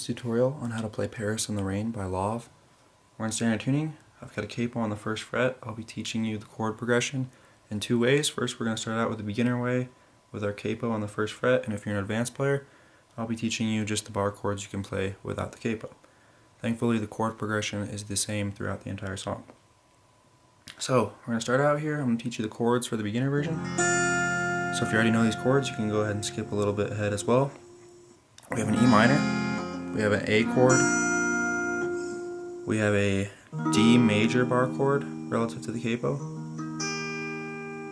this tutorial on how to play Paris in the Rain by Lauv. We're in standard tuning. I've got a capo on the first fret. I'll be teaching you the chord progression in two ways. First we're going to start out with the beginner way with our capo on the first fret and if you're an advanced player I'll be teaching you just the bar chords you can play without the capo. Thankfully the chord progression is the same throughout the entire song. So we're going to start out here. I'm going to teach you the chords for the beginner version. So if you already know these chords you can go ahead and skip a little bit ahead as well. We have an E minor, we have an A chord, we have a D major bar chord relative to the capo,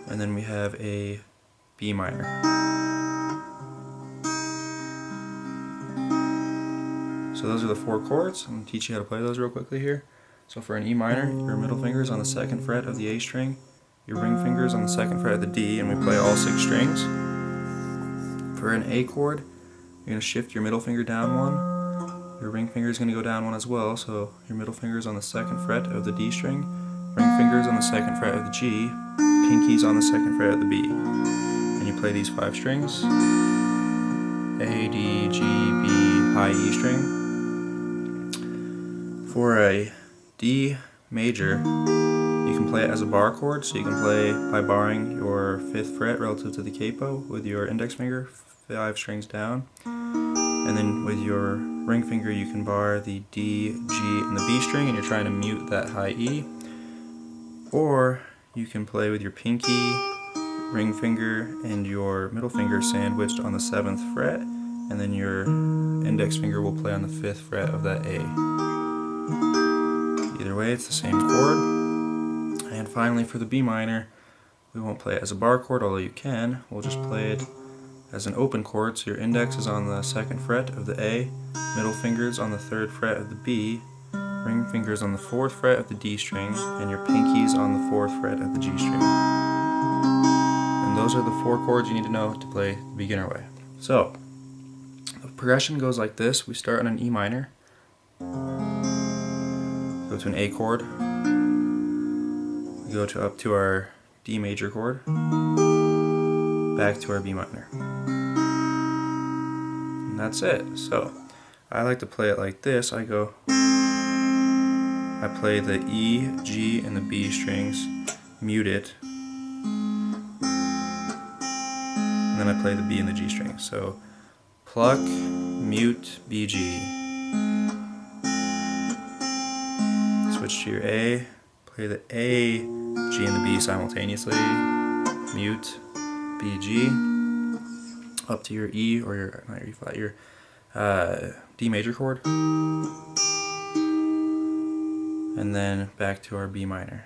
and then we have a B minor. So those are the four chords. I'm going to teach you how to play those real quickly here. So for an E minor, your middle finger is on the second fret of the A string, your ring finger is on the second fret of the D, and we play all six strings. For an A chord, you're going to shift your middle finger down one. Your ring finger is going to go down one as well, so your middle finger is on the second fret of the D string, ring finger is on the second fret of the G, pinky's on the second fret of the B. And you play these five strings. A, D, G, B, high E string. For a D major, you can play it as a bar chord, so you can play by barring your fifth fret relative to the capo with your index finger, five strings down. And then with your ring finger you can bar the D, G, and the B string and you're trying to mute that high E. Or you can play with your pinky, ring finger, and your middle finger sandwiched on the 7th fret and then your index finger will play on the 5th fret of that A. Either way it's the same chord. And finally for the B minor, we won't play it as a bar chord, although you can. We'll just play it as an open chord, so your index is on the second fret of the A, middle fingers on the third fret of the B, ring fingers on the fourth fret of the D string, and your pinkies on the fourth fret of the G string. And those are the four chords you need to know to play the beginner way. So, the progression goes like this. We start on an E minor, go to an A chord, we go to up to our D major chord, back to our B minor. And that's it. So I like to play it like this. I go, I play the E, G, and the B strings, mute it, and then I play the B and the G strings. So pluck, mute, BG. Switch to your A, play the A, G, and the B simultaneously, mute, BG up to your E or your not your E flat, your uh, D major chord, and then back to our B minor.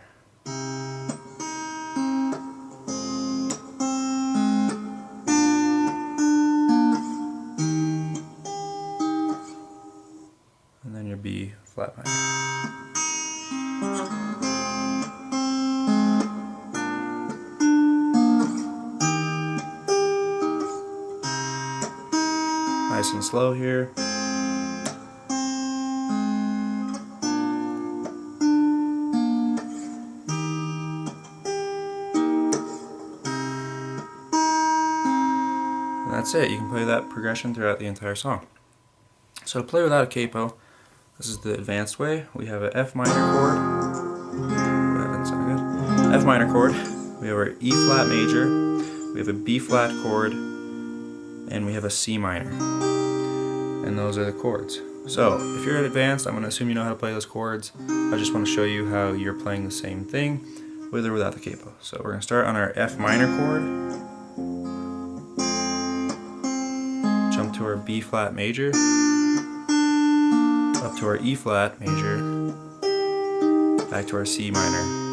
And then your B flat minor. Nice and slow here. And that's it. You can play that progression throughout the entire song. So to play without a capo, this is the advanced way. We have an F minor chord. F minor chord. We have our E flat major. We have a B flat chord and we have a C minor. And those are the chords. So, if you're advanced, I'm going to assume you know how to play those chords. I just want to show you how you're playing the same thing with or without the capo. So we're going to start on our F minor chord, jump to our B flat major, up to our E flat major, back to our C minor,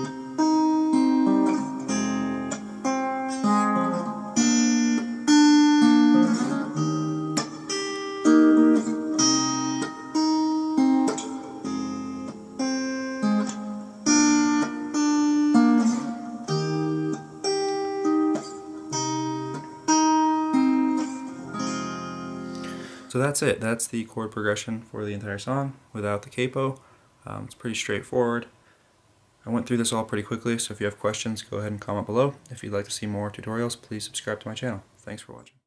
So that's it. That's the chord progression for the entire song without the capo. Um, it's pretty straightforward. I went through this all pretty quickly, so if you have questions, go ahead and comment below. If you'd like to see more tutorials, please subscribe to my channel. Thanks for watching.